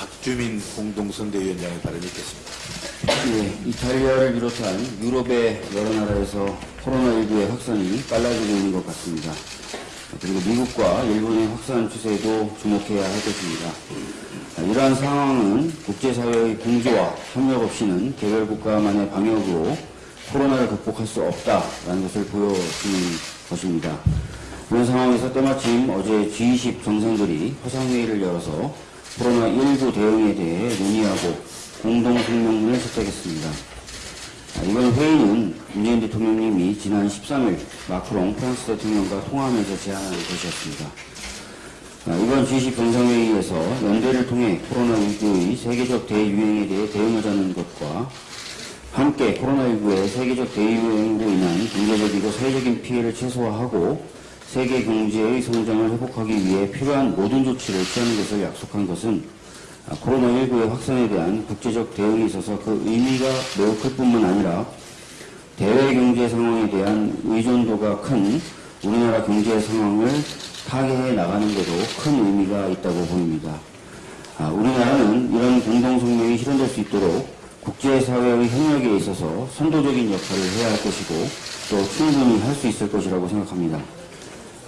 박주민 공동선대위원장의 발언이 있겠습니다. 예, 이탈리아를 비롯한 유럽의 여러 나라에서 코로나19의 확산이 빨라지고 있는 것 같습니다. 그리고 미국과 일본의 확산 추세도 주목해야 할 것입니다. 아, 이러한 상황은 국제사회의 공조와 협력 없이는 개별 국가만의 방역으로 코로나를 극복할 수 없다라는 것을 보여주는 것입니다. 이런 상황에서 때마침 어제 G20 정상들이 화상회의를 열어서 코로나19 대응에 대해 논의하고 공동성명문을 채택했습니다. 아, 이번 회의는 문재인 대통령님이 지난 13일 마크롱 프랑스 대통령과 통화하면서 제안한 것이었습니다. 아, 이번 G20 정상회의에서 연대를 통해 코로나19의 세계적 대유행에 대해 대응하자는 것과 함께 코로나19의 세계적 대유행으로 인한 경제적이고 사회적인 피해를 최소화하고 세계 경제의 성장을 회복하기 위해 필요한 모든 조치를 취하는 것을 약속한 것은 아, 코로나19의 확산에 대한 국제적 대응에 있어서 그 의미가 매우 클 뿐만 아니라 대외 경제 상황에 대한 의존도가 큰 우리나라 경제 상황을 타개해 나가는 데도 큰 의미가 있다고 보입니다. 아, 우리나라는 이런 공동성명이 실현될 수 있도록 국제사회의 협력에 있어서 선도적인 역할을 해야 할 것이고 또 충분히 할 수 있을 것이라고 생각합니다.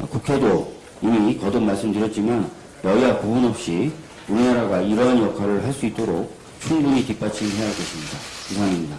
아, 국회도 이미 거듭 말씀드렸지만 여야 구분 없이 우리나라가 이러한 역할을 할 수 있도록 충분히 뒷받침해야 할 것입니다. 이상입니다.